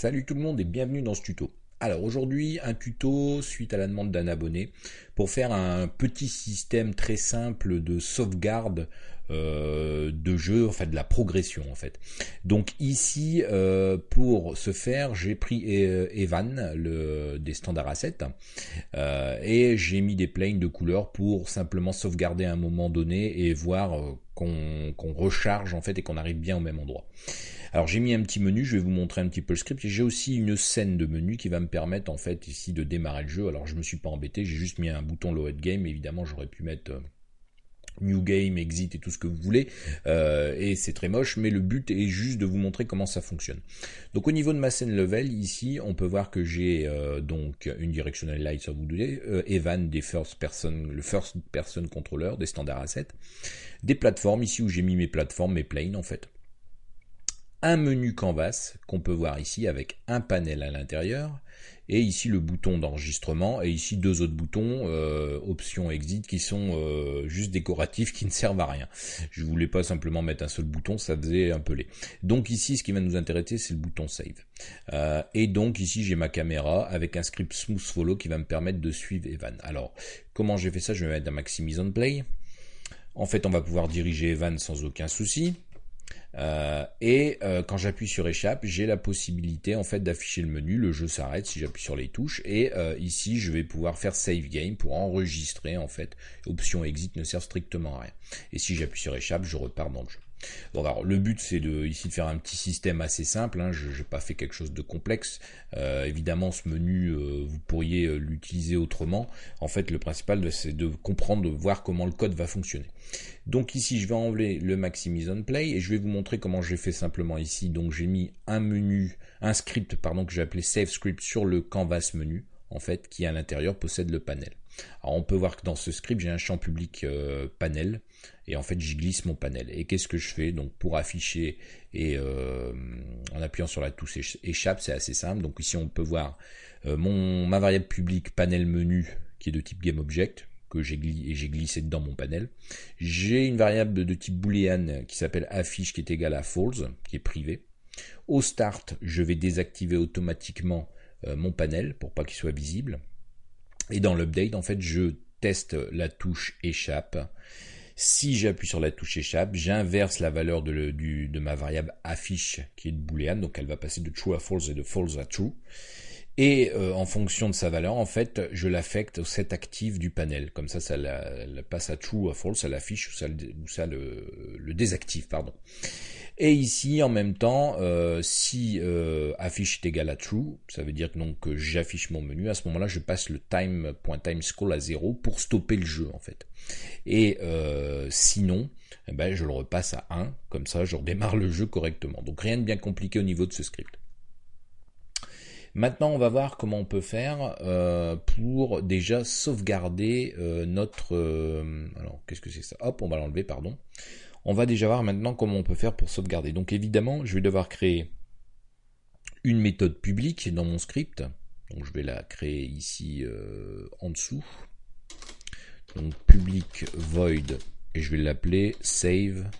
Salut tout le monde et bienvenue dans ce tuto. Alors aujourd'hui un tuto suite à la demande d'un abonné pour faire un petit système très simple de sauvegarde euh, de jeu, enfin de la progression en fait. Donc ici euh, pour ce faire j'ai pris e-, Evan des standards assets euh, et j'ai mis des planes de couleurs pour simplement sauvegarder un moment donné et voir qu'on recharge en fait et qu'on arrive bien au même endroit. Alors j'ai mis un petit menu, je vais vous montrer un petit peu le script. J'ai aussi une scène de menu qui va me permettre en fait ici de démarrer le jeu. Alors je me suis pas embêté, j'ai juste mis un bouton load game. Évidemment j'aurais pu mettre euh, New Game, Exit et tout ce que vous voulez. Euh, et c'est très moche, mais le but est juste de vous montrer comment ça fonctionne. Donc au niveau de ma scène level, ici, on peut voir que j'ai euh, donc une directional light vous euh, Evan des first person, le first person controller des standards assets, des plateformes ici où j'ai mis mes plateformes, mes planes en fait un menu canvas qu'on peut voir ici avec un panel à l'intérieur et ici le bouton d'enregistrement et ici deux autres boutons euh, option exit qui sont euh, juste décoratifs qui ne servent à rien. Je voulais pas simplement mettre un seul bouton, ça faisait un peu laid. Donc ici ce qui va nous intéresser c'est le bouton save. Euh, et donc ici j'ai ma caméra avec un script smooth follow qui va me permettre de suivre Evan. Alors comment j'ai fait ça? Je vais mettre un maximise on play. En fait on va pouvoir diriger Evan sans aucun souci. Euh, et euh, quand j'appuie sur échappe, j'ai la possibilité en fait d'afficher le menu, le jeu s'arrête si j'appuie sur les touches et euh, ici je vais pouvoir faire save game pour enregistrer en fait. Option exit ne sert strictement à rien. Et si j'appuie sur échappe, je repars dans le jeu. Bon, alors le but c'est de ici de faire un petit système assez simple. Hein. je n'ai pas fait quelque chose de complexe. Euh, évidemment, ce menu euh, vous pourriez euh, l'utiliser autrement. En fait, le principal c'est de comprendre, de voir comment le code va fonctionner. Donc ici, je vais enlever le Maximise on Play et je vais vous montrer comment j'ai fait simplement ici. Donc j'ai mis un menu, un script pardon que j'ai appelé Save Script sur le Canvas menu en fait qui à l'intérieur possède le panel. Alors on peut voir que dans ce script j'ai un champ public panel et en fait j'y glisse mon panel. Et qu'est-ce que je fais donc pour afficher et euh, en appuyant sur la touche échappe c'est assez simple. Donc ici on peut voir euh, mon ma variable publique panel menu qui est de type GameObject que j'ai glissé, glissé dans mon panel. J'ai une variable de type boolean qui s'appelle affiche qui est égale à false qui est privée. Au start je vais désactiver automatiquement mon panel pour pas qu'il soit visible. Et dans l'update, en fait, je teste la touche échappe. Si j'appuie sur la touche échappe, j'inverse la valeur de, ma variable affiche qui est de boolean, donc elle va passer de true à false et de false à true. Et euh, en fonction de sa valeur, en fait, je l'affecte au set actif du panel. Comme ça, ça la, passe à true ou à false, ça l'affiche ou ça, le, désactive, pardon. Et ici, en même temps, euh, si euh, affiche est égal à true, ça veut dire donc que j'affiche mon menu. À ce moment-là, je passe le time.timescroll à 0 pour stopper le jeu, en fait. Et sinon, eh ben, je le repasse à 1, comme ça, je redémarre le jeu correctement. Donc rien de bien compliqué au niveau de ce script. Maintenant, on va voir comment on peut faire euh, pour déjà sauvegarder euh, notre... Euh, alors, qu'est-ce que c'est ça? Hop, on va l'enlever, pardon. On va déjà voir maintenant comment on peut faire pour sauvegarder. Donc évidemment, je vais devoir créer une méthode publique dans mon script. Donc je vais la créer ici en dessous. Donc public void et je vais l'appeler save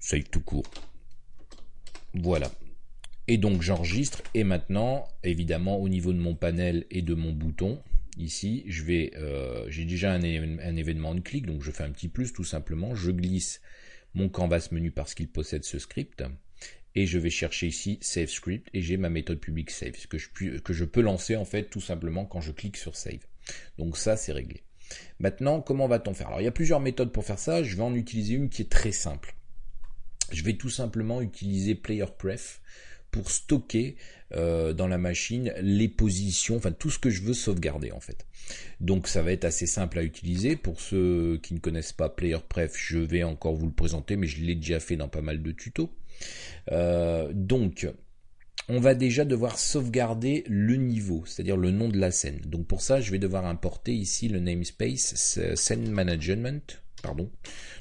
save tout court. Voilà. Et donc j'enregistre et maintenant, évidemment, au niveau de mon panel et de mon bouton, ici, euh, j'ai déjà un, événement de clic, donc je fais un petit plus tout simplement. Je glisse mon canvas menu parce qu'il possède ce script et je vais chercher ici Save Script et j'ai ma méthode public Save que je, que je peux lancer en fait tout simplement quand je clique sur Save. Donc ça c'est réglé. Maintenant comment va-t-on faire? Alors il y a plusieurs méthodes pour faire ça, je vais en utiliser une qui est très simple. Je vais tout simplement utiliser PlayerPref pour stocker euh, dans la machine les positions, enfin tout ce que je veux sauvegarder en fait. Donc ça va être assez simple à utiliser. Pour ceux qui ne connaissent pas PlayerPref, je vais encore vous le présenter, mais je l'ai déjà fait dans pas mal de tutos. Euh, donc on va déjà devoir sauvegarder le niveau, c'est-à-dire le nom de la scène. Donc pour ça, je vais devoir importer ici le namespace scene management, pardon,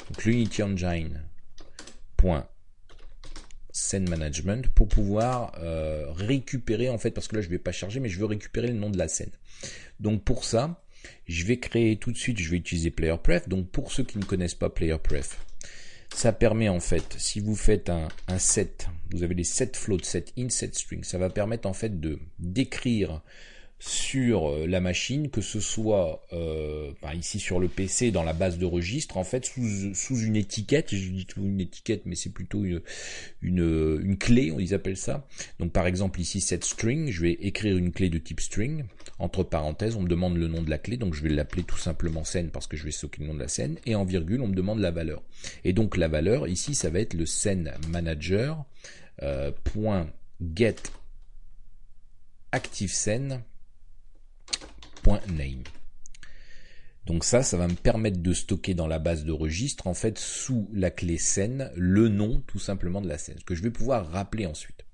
donc l'Unity Engine scène management pour pouvoir euh, récupérer en fait parce que là je vais pas charger mais je veux récupérer le nom de la scène. Donc pour ça je vais créer tout de suite je vais utiliser player pref. Donc pour ceux qui ne connaissent pas player pref ça permet en fait, si vous faites un, set, vous avez les set floats, set in, set string, ça va permettre en fait de d'écrire sur euh, la machine, que ce soit euh, ici sur le PC dans la base de registre, en fait sous, sous une étiquette, je dis une étiquette, mais c'est plutôt une, une, une, clé, ils appellent ça. Donc par exemple ici cette string, je vais écrire une clé de type string, entre parenthèses, on me demande le nom de la clé, donc je vais l'appeler tout simplement scène parce que je vais stocker le nom de la scène, et en virgule on me demande la valeur. Et donc la valeur ici ça va être le scène manager euh, point get active scène Donc ça, ça va me permettre de stocker dans la base de registre, en fait, sous la clé scène, le nom tout simplement de la scène, que je vais pouvoir rappeler ensuite.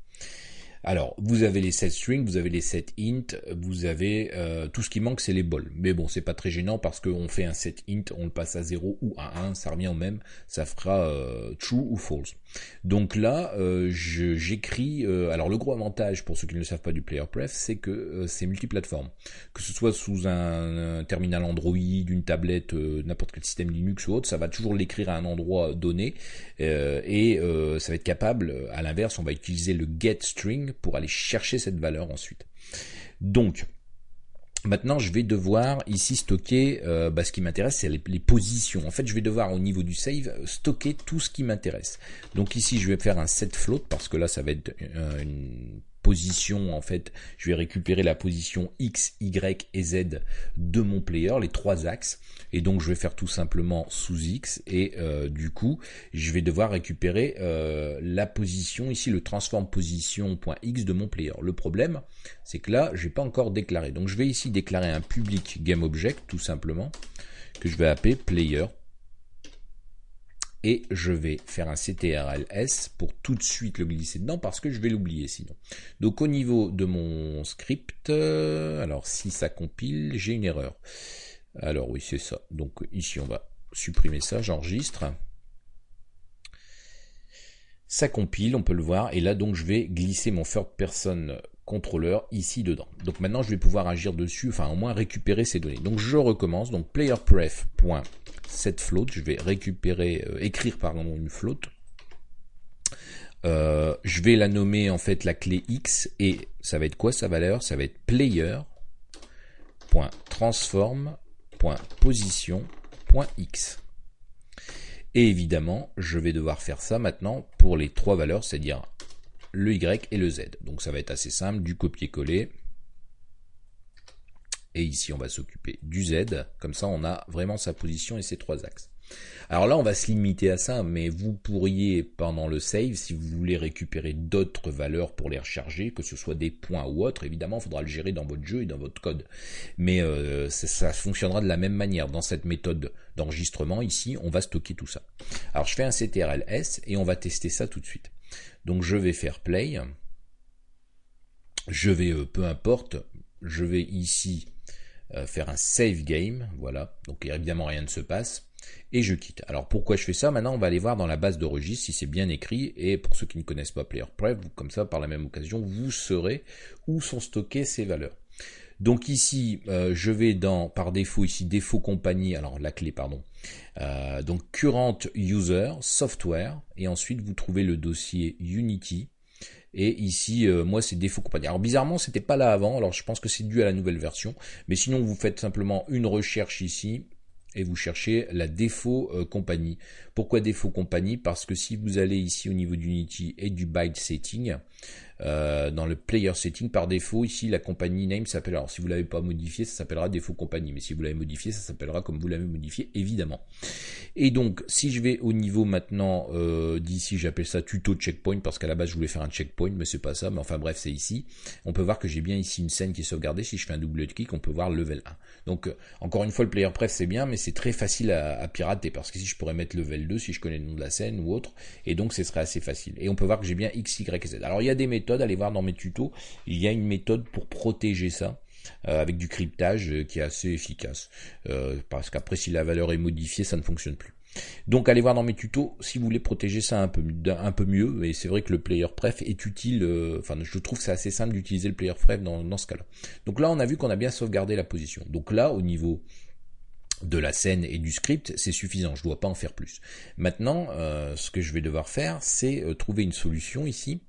Alors, vous avez les set strings, vous avez les set int, vous avez euh, tout ce qui manque, c'est les bols. Mais bon, c'est pas très gênant parce qu'on fait un set int, on le passe à 0 ou à 1, ça revient au même, ça fera euh, true ou false. Donc là, euh, j'écris. alors le gros avantage pour ceux qui ne le savent pas du player pref, c'est que c'est multiplateforme. Que ce soit sous un, terminal Android, une tablette, n'importe quel système Linux ou autre, ça va toujours l'écrire à un endroit donné et ça va être capable. À l'inverse, on va utiliser le get string pour aller chercher cette valeur ensuite. Donc, Maintenant, je vais devoir ici stocker, euh, bah, ce qui m'intéresse, c'est les, positions. En fait, je vais devoir au niveau du save stocker tout ce qui m'intéresse. Donc ici, je vais faire un set float parce que là, ça va être euh, une position en fait, je vais récupérer la position X, Y et Z de mon player, les trois axes, et donc je vais faire tout simplement sous X, et euh, du coup je vais devoir récupérer euh, la position, ici le transform position.x de mon player. Le problème c'est que là j'ai pas encore déclaré, donc je vais ici déclarer un public GameObject tout simplement, que je vais appeler player et je vais faire un CTRLS pour tout de suite le glisser dedans parce que je vais l'oublier sinon. Donc au niveau de mon script, euh, alors si ça compile, j'ai une erreur. Alors oui, c'est ça. Donc ici, on va supprimer ça, j'enregistre. Ça compile, on peut le voir, et là donc je vais glisser mon third person contrôleur ici dedans. Donc maintenant je vais pouvoir agir dessus, enfin au moins récupérer ces données. Donc je recommence, donc playerpref.setFloat, je vais récupérer, euh, écrire pardon une float. Euh, je vais la nommer en fait la clé X et ça va être quoi sa valeur? Ça va être player.transform.position.x. Et évidemment, je vais devoir faire ça maintenant pour les trois valeurs, c'est-à-dire le Y et le Z. Donc ça va être assez simple, du copier-coller. Et ici, on va s'occuper du Z. Comme ça, on a vraiment sa position et ses trois axes. Alors là, on va se limiter à ça, mais vous pourriez, pendant le save, si vous voulez récupérer d'autres valeurs pour les recharger, que ce soit des points ou autres, évidemment, il faudra le gérer dans votre jeu et dans votre code. Mais euh, ça, ça, fonctionnera de la même manière. Dans cette méthode d'enregistrement, ici, on va stocker tout ça. Alors, je fais un CTRL-S et on va tester ça tout de suite. Donc je vais faire play. Je vais, euh, peu importe, je vais ici euh, faire un save game. Voilà. Donc évidemment rien ne se passe. Et je quitte. Alors pourquoi je fais ça? Maintenant on va aller voir dans la base de registre si c'est bien écrit. Et pour ceux qui ne connaissent pas Player Pref, comme ça par la même occasion, vous saurez où sont stockées ces valeurs. Donc ici, euh, je vais dans, par défaut, ici, défaut compagnie, alors la clé, pardon. Euh, donc current user, software, et ensuite vous trouvez le dossier Unity. Et ici, euh, moi, c'est défaut compagnie. Alors bizarrement, c'était pas là avant. Alors je pense que c'est dû à la nouvelle version. Mais sinon, vous faites simplement une recherche ici et vous cherchez la défaut compagnie. Pourquoi défaut compagnie? Parce que si vous allez ici au niveau d'Unity et du byte setting, euh, dans le player setting. Par défaut ici la compagnie name s'appelle alors si vous l'avez pas modifié ça s'appellera défaut compagnie. Mais si vous l'avez modifié ça s'appellera comme vous l'avez modifié évidemment. Et donc si je vais au niveau maintenant euh, d'ici j'appelle ça tuto checkpoint parce qu'à la base je voulais faire un checkpoint mais c'est pas ça. Mais enfin bref c'est ici. On peut voir que j'ai bien ici une scène qui est sauvegardée. Si je fais un double clic on peut voir level 1 donc euh, encore une fois le player pref c'est bien mais c'est très facile à, pirater parce que si je pourrais mettre level 2 si je connais le nom de la scène ou autre et donc ce serait assez facile et on peut voir que j'ai bien x y z alors il y a des méthodes allez voir dans mes tutos, il y a une méthode pour protéger ça. Euh, avec du cryptage euh, qui est assez efficace. Parce qu'après, si la valeur est modifiée, ça ne fonctionne plus. Donc allez voir dans mes tutos si vous voulez protéger ça un peu, mieux. Et c'est vrai que le player pref est utile. enfin, je trouve que c'est assez simple d'utiliser le player pref dans, dans ce cas-là. Donc là, on a vu qu'on a bien sauvegardé la position. Donc là, au niveau de la scène et du script, c'est suffisant, je ne dois pas en faire plus. Maintenant, euh, ce que je vais devoir faire, c'est euh, trouver une solution ici,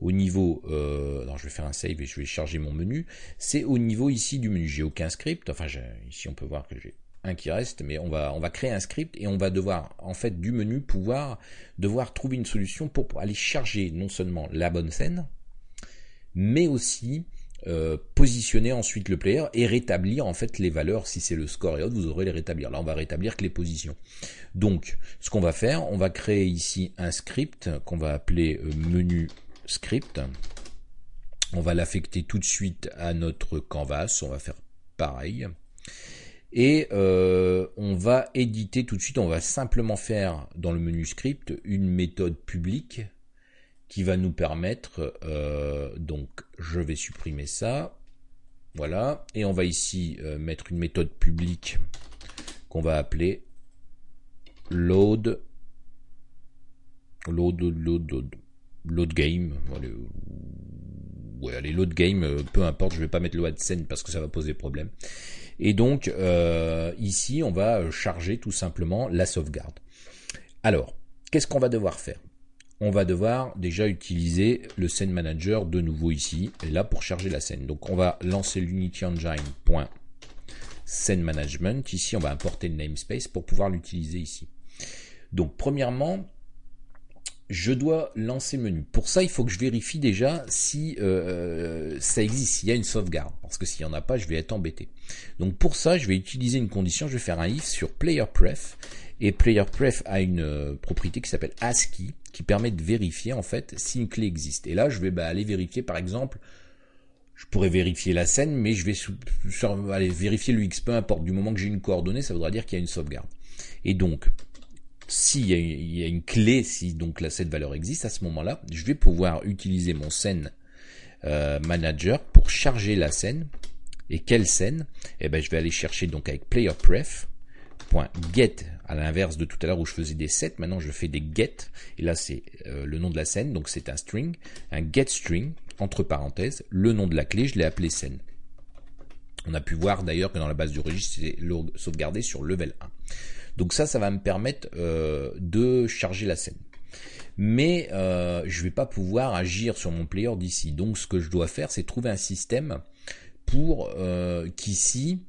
au niveau, euh, je vais faire un save et je vais charger mon menu, c'est au niveau ici du menu, j'ai aucun script, enfin ici on peut voir que j'ai qui reste, mais on va, on va créer un script et on va devoir, en fait, du menu, pouvoir devoir trouver une solution pour aller charger non seulement la bonne scène, mais aussi euh, positionner ensuite le player et rétablir en fait les valeurs. Si c'est le score et autres, vous aurez les rétablir. Là, on va rétablir que les positions. Donc, ce qu'on va faire, on va créer ici un script qu'on va appeler euh, menu script. On va l'affecter tout de suite à notre canvas. On va faire pareil. Et euh, on va éditer tout de suite. On va simplement faire dans le menu script une méthode publique qui va nous permettre, euh, donc je vais supprimer ça, voilà, et on va ici euh, mettre une méthode publique qu'on va appeler load, load, load, load, load game, ouais, allez, load game, peu importe, je vais pas mettre le AdSense parce que ça va poser problème. Et donc, ici, on va charger tout simplement la sauvegarde. Alors, qu'est-ce qu'on va devoir faire? On va devoir déjà utiliser le scene manager de nouveau ici, et là pour charger la scène. Donc on va lancer l'Unity Engine.scene management. Ici, on va importer le namespace pour pouvoir l'utiliser ici. Donc premièrement, je dois lancer menu. Pour ça, il faut que je vérifie déjà si euh, ça existe, s'il y a une sauvegarde. Parce que s'il n'y en a pas, je vais être embêté. Donc pour ça, je vais utiliser une condition. Je vais faire un if sur playerpref et PlayerPref a une euh, propriété qui s'appelle ASCII, qui permet de vérifier en fait si une clé existe. Et là, je vais bah, aller vérifier par exemple, je pourrais vérifier la scène, mais je vais aller vérifier le X, peu importe. Du moment que j'ai une coordonnée, ça voudra dire qu'il y a une sauvegarde. Et donc, s'il y, a une clé, si donc la, cette valeur existe, à ce moment-là, je vais pouvoir utiliser mon scène euh, manager pour charger la scène. Et quelle scène Eh ben, je vais aller chercher donc avec PlayerPref .get à l'inverse de tout à l'heure où je faisais des sets, maintenant je fais des get, et là c'est euh, le nom de la scène, donc c'est un string, un get string, entre parenthèses, le nom de la clé, je l'ai appelé scène. On a pu voir d'ailleurs que dans la base du registre, c'est sauvegardé sur level 1. Donc ça, ça va me permettre euh, de charger la scène. Mais euh, je ne vais pas pouvoir agir sur mon player d'ici. Donc ce que je dois faire, c'est trouver un système pour qu'ici,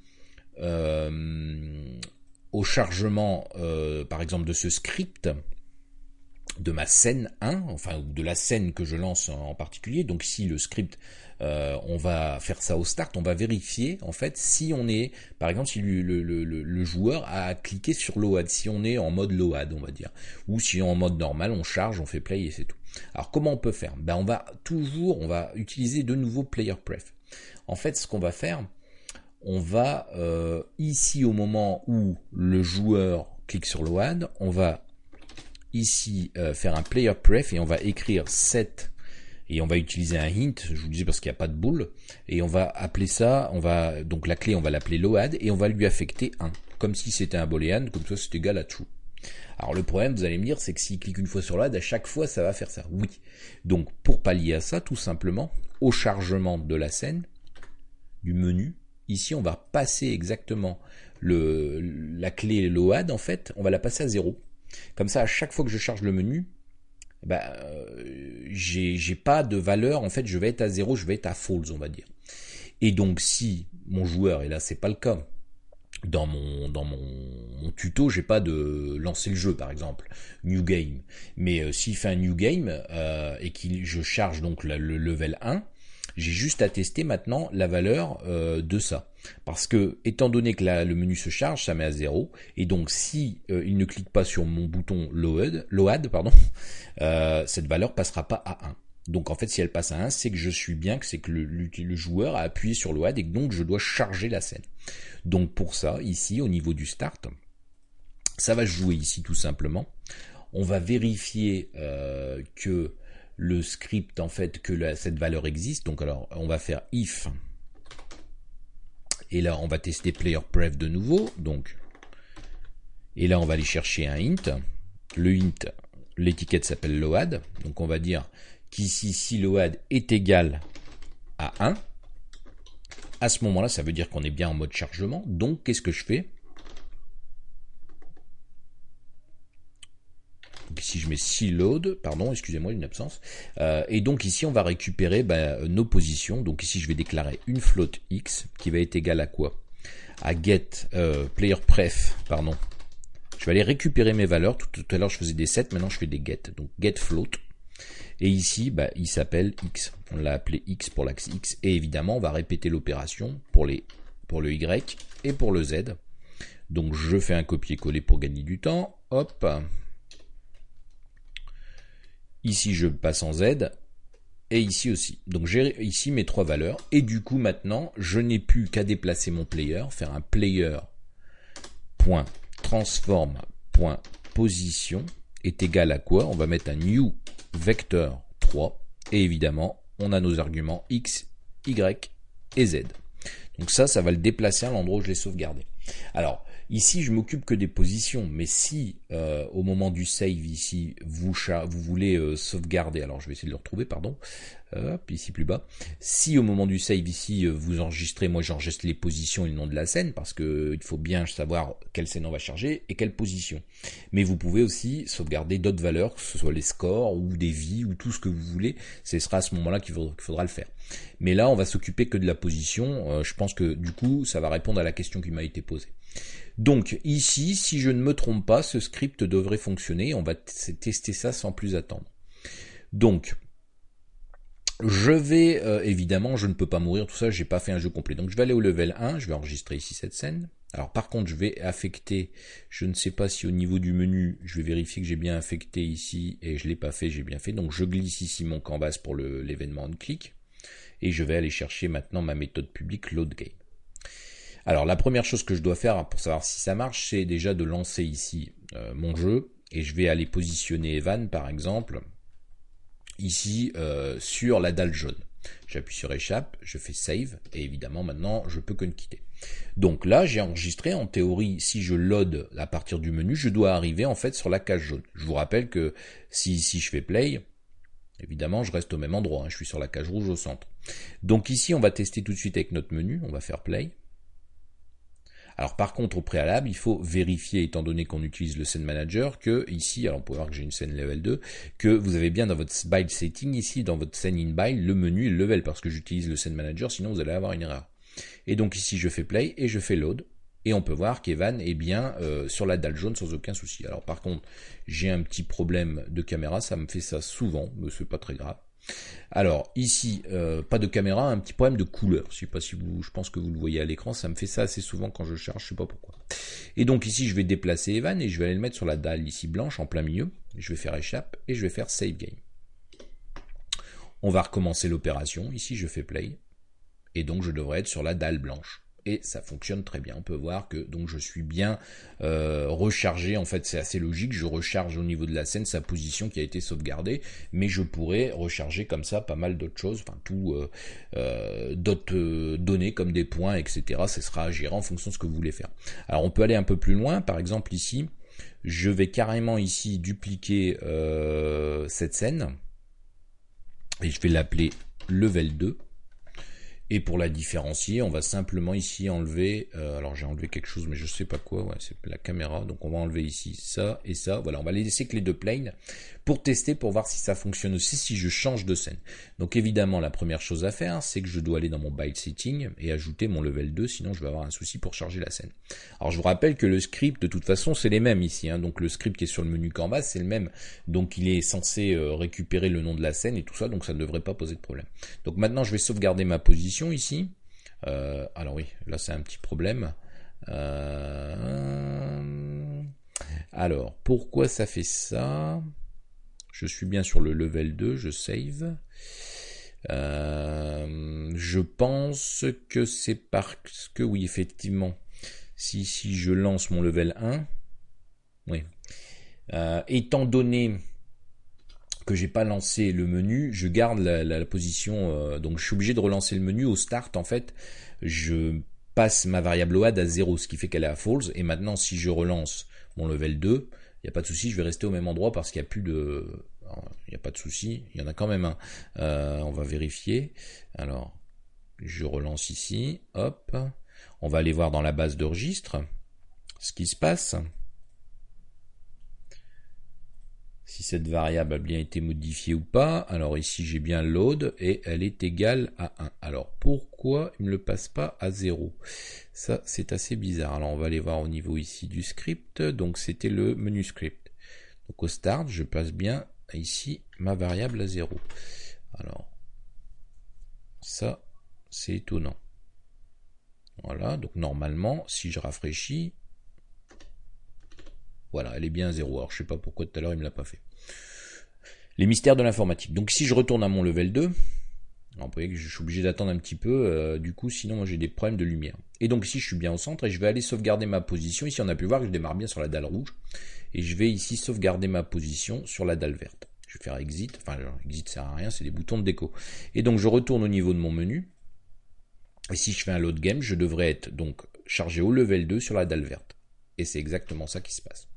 au chargement, euh, par exemple, de ce script, de ma scène 1, enfin de la scène que je lance en particulier. Donc si le script, euh, on va faire ça au start, on va vérifier en fait si on est, par exemple, si le, joueur a cliqué sur load, si on est en mode load, on va dire, ou si en mode normal, on charge, on fait play et c'est tout. Alors comment on peut faire? Ben on va toujours, on va utiliser de nouveau player pref. En fait, ce qu'on va faire, on va euh, ici au moment où le joueur clique sur le WAD, on va ici euh, faire un player pref et on va écrire set et on va utiliser un hint, je vous disais parce qu'il n'y a pas de boule, et on va appeler ça, on va donc la clé on va l'appeler load et on va lui affecter 1, comme si c'était un boolean, comme ça c'est égal à true. Alors le problème, vous allez me dire, c'est que s'il clique une fois sur load, à chaque fois ça va faire ça. Oui. Donc pour pallier à ça, tout simplement, au chargement de la scène, du menu, Ici, on va passer exactement le, la clé load, en fait, on va la passer à 0. Comme ça, à chaque fois que je charge le menu, bah, j'ai pas de valeur, en fait, je vais être à 0, je vais être à false, on va dire. Et donc, si mon joueur, et là, c'est pas le cas, dans mon dans mon, tuto, j'ai pas de lancer le jeu par exemple, new game. Mais euh, s'il fait un new game euh, et que je charge donc le level 1, j'ai juste à tester maintenant la valeur euh, de ça. Parce que, étant donné que le menu se charge, ça met à 0. Et donc, si euh, il ne clique pas sur mon bouton load, load pardon, euh, cette valeur passera pas à 1. Donc en fait, si elle passe à 1, c'est que je suis bien, que c'est que le, le, joueur a appuyé sur load et que donc je dois charger la scène. Donc pour ça, ici, au niveau du start, ça va jouer ici tout simplement. On va vérifier que le script en fait que cette valeur existe. Donc alors on va faire if et là on va tester player pref de nouveau. Donc et là on va aller chercher un int. Le int, l'étiquette s'appelle load. Donc on va dire qu'ici si load est égal à 1, à ce moment-là ça veut dire qu'on est bien en mode chargement. Donc qu'est-ce que je fais? Ici je mets si load, pardon, excusez-moi une absence. Euh, et donc ici on va récupérer ben, nos positions. Donc ici je vais déclarer une float x qui va être égale à quoi? À get euh, player pref, pardon. Je vais aller récupérer mes valeurs. Tout, à l'heure je faisais des sets, maintenant je fais des get. Donc get float. Et ici, bah, il s'appelle x. On l'a appelé x pour l'axe x. Et évidemment, on va répéter l'opération pour, pour le y et pour le z. Donc je fais un copier-coller pour gagner du temps. Hop. Ici, je passe en Z. Et ici aussi. Donc j'ai ici mes trois valeurs. Et du coup, maintenant, je n'ai plus qu'à déplacer mon player, faire un player point transform point position est égal à quoi? On va mettre un new vecteur 3. Et évidemment, on a nos arguments x, y et z. Donc ça, ça va le déplacer à l'endroit où je l'ai sauvegardé. Alors, Ici, je m'occupe que des positions, mais si euh, au moment du save ici, vous, vous voulez euh, sauvegarder, alors je vais essayer de le retrouver, pardon, hop, ici plus bas. Si au moment du save ici, euh, vous enregistrez, moi j'enregistre les positions et le nom de la scène, parce que il faut bien savoir quelle scène on va charger et quelle position. Mais vous pouvez aussi sauvegarder d'autres valeurs, que ce soit les scores ou des vies ou tout ce que vous voulez. Ce sera à ce moment-là qu'il faudra, le faire. Mais là, on va s'occuper que de la position. je pense que du coup, ça va répondre à la question qui m'a été posée. Donc ici, si je ne me trompe pas, ce script devrait fonctionner. On va tester ça sans plus attendre. Donc, je vais, euh, évidemment, je ne peux pas mourir, tout ça, j'ai pas fait un jeu complet. Donc je vais aller au level 1, je vais enregistrer ici cette scène. Alors par contre, je vais affecter, je ne sais pas si au niveau du menu, je vais vérifier que j'ai bien affecté ici, et je l'ai pas fait, j'ai bien fait. Donc je glisse ici mon canvas pour l'événement on click, et je vais aller chercher maintenant ma méthode publique load game. Alors la première chose que je dois faire pour savoir si ça marche, c'est déjà de lancer ici euh, mon jeu et je vais aller positionner Evan par exemple ici euh, sur la dalle jaune. J'appuie sur échappe, je fais save et évidemment maintenant je peux que ne quitter. Donc là j'ai enregistré en théorie si je load à partir du menu je dois arriver en fait sur la cage jaune. Je vous rappelle que si ici je fais play Évidemment, je reste au même endroit, hein, je suis sur la cage rouge au centre. Donc ici, on va tester tout de suite avec notre menu, on va faire play. Alors par contre, au préalable, il faut vérifier, étant donné qu'on utilise le scene manager, que ici, alors on peut voir que j'ai une scène level 2, que vous avez bien dans votre build setting, ici, dans votre scène in build, le menu et le level, parce que j'utilise le scene manager, sinon vous allez avoir une erreur. Et donc ici, je fais play et je fais load. Et on peut voir qu'Evan est bien euh, sur la dalle jaune sans aucun souci. Alors par contre, j'ai un petit problème de caméra, ça me fait ça souvent, mais c'est pas très grave. Alors ici, euh, pas de caméra, un petit problème de couleur. Je sais pas si je pense que vous le voyez à l'écran, ça me fait ça assez souvent quand je charge, je sais pas pourquoi. Et donc ici, je vais déplacer Evan et je vais aller le mettre sur la dalle ici blanche en plein milieu. Je vais faire échappe et je vais faire save game. On va recommencer l'opération. Ici, je fais play et donc je devrais être sur la dalle blanche et ça fonctionne très bien. On peut voir que donc je suis bien euh, rechargé. En fait, c'est assez logique. Je recharge au niveau de la scène sa position qui a été sauvegardée, mais je pourrais recharger comme ça pas mal d'autres choses, enfin tout euh, euh, d'autres données comme des points, etc. Ce sera à gérer en fonction de ce que vous voulez faire. Alors on peut aller un peu plus loin. Par exemple ici, je vais carrément ici dupliquer cette scène et je vais l'appeler level 2 et pour la différencier, on va simplement ici enlever, euh, alors j'ai enlevé quelque chose mais je sais pas quoi, ouais, c'est la caméra, donc on va enlever ici ça et ça, voilà, on va laisser que les deux planes pour tester, pour voir si ça fonctionne aussi, si je change de scène. Donc évidemment, la première chose à faire, c'est que je dois aller dans mon byte setting et ajouter mon level 2, sinon je vais avoir un souci pour charger la scène. Alors je vous rappelle que le script, de toute façon, c'est les mêmes ici, hein. donc le script qui est sur le menu canvas, c'est le même, donc il est censé euh, récupérer le nom de la scène et tout ça, donc ça ne devrait pas poser de problème. Donc maintenant, je vais sauvegarder ma position ici. Euh, alors oui, là c'est un petit problème. Euh, alors, pourquoi ça fait ça? Je suis bien sur le level 2, je save. Euh, je pense que c'est parce que, oui, effectivement, si, si je lance mon level 1, oui. Étant donné que j'ai pas lancé le menu, je garde la, position, euh, donc je suis obligé de relancer le menu au start, en fait, je passe ma variable OAD à 0, ce qui fait qu'elle est à false, et maintenant si je relance mon level 2, il n'y a pas de souci, je vais rester au même endroit parce qu'il n'y a plus de... Il n'y a pas de souci, il y en a quand même un. Euh, on va vérifier. Alors, je relance ici, hop. On va aller voir dans la base de registre ce qui se passe. Si cette variable a bien été modifiée ou pas. Alors ici j'ai bien load et elle est égale à 1. Alors pourquoi il ne le passe pas à 0 Ça c'est assez bizarre. Alors on va aller voir au niveau ici du script. Donc c'était le menu script. Donc au start je passe bien ici ma variable à 0. Alors ça c'est étonnant. Voilà, donc normalement, si je rafraîchis, voilà, elle est bien à 0. Alors je sais pas pourquoi tout à l'heure il me l'a pas fait. Les mystères de l'informatique. Donc si je retourne à mon level 2, vous voyez que je suis obligé d'attendre un petit peu, euh, du coup sinon j'ai des problèmes de lumière. Et donc ici je suis bien au centre et je vais aller sauvegarder ma position. Ici on a pu voir que je démarre bien sur la dalle rouge. Et je vais ici sauvegarder ma position sur la dalle verte. Je vais faire exit, enfin exit sert à rien, c'est des boutons de déco. Et donc je retourne au niveau de mon menu. Et si je fais un load game, je devrais être donc chargé au level 2 sur la dalle verte. Et c'est exactement ça qui se passe.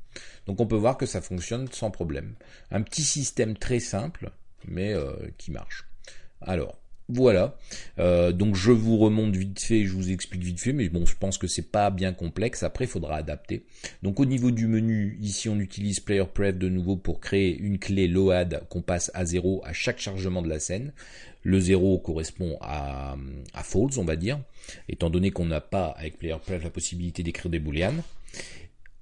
Donc on peut voir que ça fonctionne sans problème. Un petit système très simple, mais euh, qui marche. Alors, voilà. Euh, donc je vous remonte vite fait, je vous explique vite fait, mais bon, je pense que c'est pas bien complexe. Après, il faudra adapter. Donc au niveau du menu, ici on utilise Player Pref de nouveau pour créer une clé LOAD qu'on passe à 0 à chaque chargement de la scène. Le 0 correspond à, à false, on va dire, étant donné qu'on n'a pas avec Player Pref la possibilité d'écrire des booleans.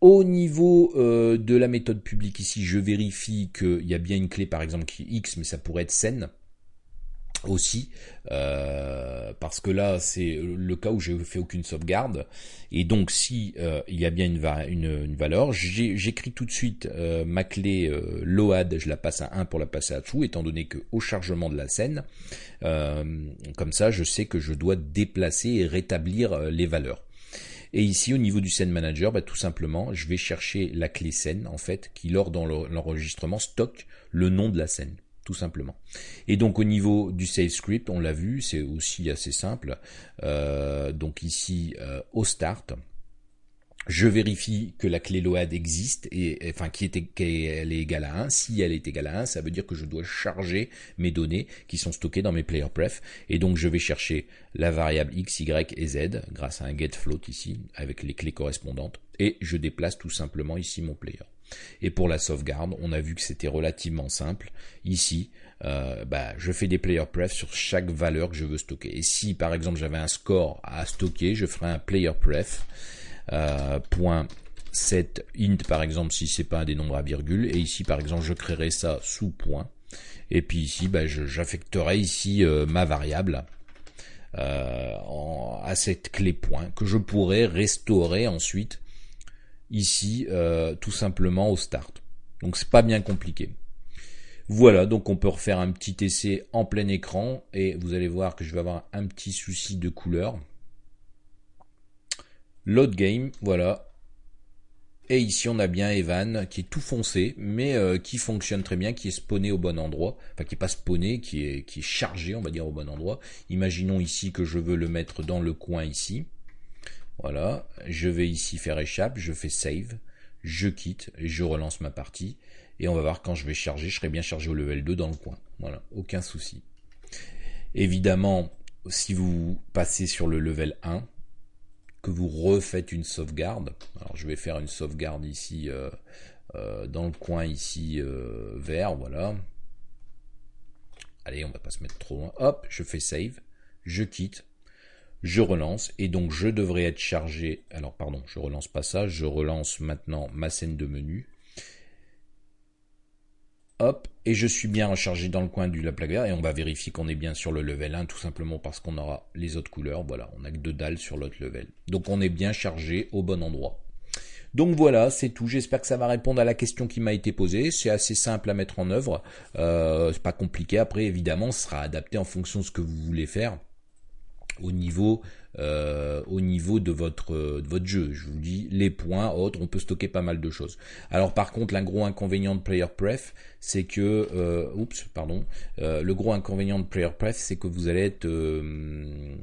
Au niveau euh, de la méthode publique ici, je vérifie qu'il y a bien une clé par exemple qui est X, mais ça pourrait être scène aussi euh, parce que là c'est le cas où je fais aucune sauvegarde. Et donc si euh, il y a bien une, valeur j'écris tout de suite ma clé load je la passe à 1 pour la passer à true étant donné que au chargement de la scène comme ça je sais que je dois déplacer et rétablir les valeurs et ici, au niveau du scène manager, bah, tout simplement, je vais chercher la clé scène, en fait, qui, lors dans l'enregistrement, stocke le nom de la scène tout simplement. Et donc au niveau du save script, on l'a vu, c'est aussi assez simple. Euh, donc ici, euh, au start, je vérifie que la clé LOAD existe et enfin qu'elle est égale à 1. Si elle est égale à 1, ça veut dire que je dois charger mes données qui sont stockées dans mes player pref et donc je vais chercher la variable x, y et z grâce à un get float ici avec les clés correspondantes et je déplace tout simplement ici mon player. Et pour la sauvegarde, on a vu que c'était relativement simple. Ici, euh, bah, je fais des player pref sur chaque valeur que je veux stocker. Et si par exemple j'avais un score à stocker, je ferai un player pref euh, point set int par exemple si c'est pas un des nombres à virgule. Et ici par exemple je créerai ça sous point. Et puis ici bah, j'affecterai ici euh, ma variable euh, à cette clé point que je pourrais restaurer ensuite ici tout simplement au start. Donc c'est pas bien compliqué. Voilà, donc on peut refaire un petit essai en plein écran et vous allez voir que je vais avoir un petit souci de couleur. Load game, voilà. Et ici on a bien Evan qui est tout foncé, mais euh, qui fonctionne très bien, qui est spawné au bon endroit, enfin qui est pas spawné, qui est, chargé, on va dire au bon endroit. Imaginons ici que je veux le mettre dans le coin ici. Voilà, je vais ici faire échappe, je fais save, je quitte et je relance ma partie. Et on va voir quand je vais charger, je serai bien chargé au level 2 dans le coin. Voilà, aucun souci. Évidemment, si vous passez sur le level 1, vous refaites une sauvegarde. Alors je vais faire une sauvegarde ici euh, euh, dans le coin ici euh, vert, voilà. Allez, on va pas se mettre trop loin. Hop, je fais save, je quitte, je relance et donc je devrais être chargé. Alors pardon, je relance pas ça, je relance maintenant ma scène de menu. Hop, et je suis bien rechargé dans le coin du la plaque vert et on va vérifier qu'on est bien sur le level 1 tout simplement parce qu'on aura les autres couleurs. Voilà, on a que deux dalles sur l'autre level. Donc on est bien chargé au bon endroit. Donc voilà, c'est tout. J'espère que ça va répondre à la question qui m'a été posée. C'est assez simple à mettre en œuvre. Euh, c'est pas compliqué. Après, évidemment, ce sera adapté en fonction de ce que vous voulez faire au niveau euh, au niveau de votre, de votre jeu. Je vous dis, les points, autres, on peut stocker pas mal de choses. Alors par contre, un gros inconvénient de Player Pref, c'est que, euh, oups, pardon, euh, le gros inconvénient de Player Pref, c'est que vous allez être, euh,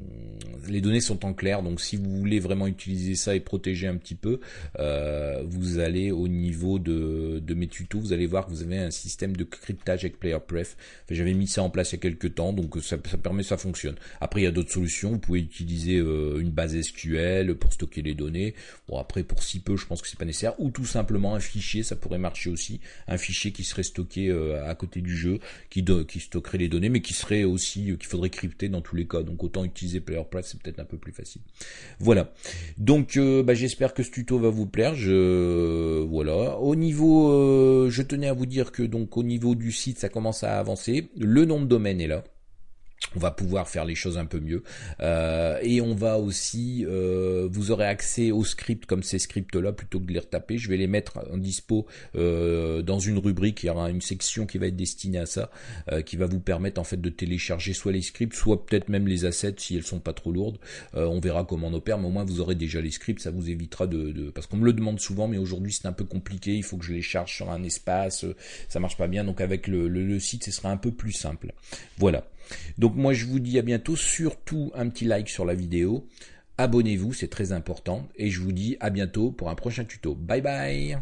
les données sont en clair, donc si vous voulez vraiment utiliser ça et protéger un petit peu, euh, vous allez au niveau de, de mes tutos, vous allez voir que vous avez un système de cryptage avec Player Pref. J'avais mis ça en place il y a quelques temps, donc ça, ça permet, ça fonctionne. Après, il y a d'autres solutions, vous pouvez utiliser utiliser une base SQL pour stocker les données. Bon après pour si peu, je pense que c'est pas nécessaire. Ou tout simplement un fichier, ça pourrait marcher aussi, un fichier qui serait stocké à côté du jeu, qui, stockerait les données, mais qui serait aussi qu'il faudrait crypter dans tous les cas. Donc autant utiliser PlayerPress, c'est peut-être un peu plus facile. Voilà. Donc bah, j'espère que ce tuto va vous plaire. Je voilà. Au niveau, je tenais à vous dire que donc au niveau du site, ça commence à avancer. Le nom de domaine est là on va pouvoir faire les choses un peu mieux. Euh, et on va aussi euh, vous aurez accès aux scripts comme ces scripts là plutôt que de les retaper. Je vais les mettre en dispo euh, dans une rubrique. Il y aura une section qui va être destinée à ça qui va vous permettre en fait de télécharger soit les scripts soit peut-être même les assets si elles sont pas trop lourdes. On verra comment on opère mais au moins vous aurez déjà les scripts. Ça vous évitera de, parce qu'on me le demande souvent mais aujourd'hui c'est un peu compliqué. Il faut que je les charge sur un espace. Ça marche pas bien. Donc avec le, le site ce sera un peu plus simple. Voilà donc moi je vous dis à bientôt, surtout un petit like sur la vidéo, abonnez-vous, c'est très important, et je vous dis à bientôt pour un prochain tuto. Bye bye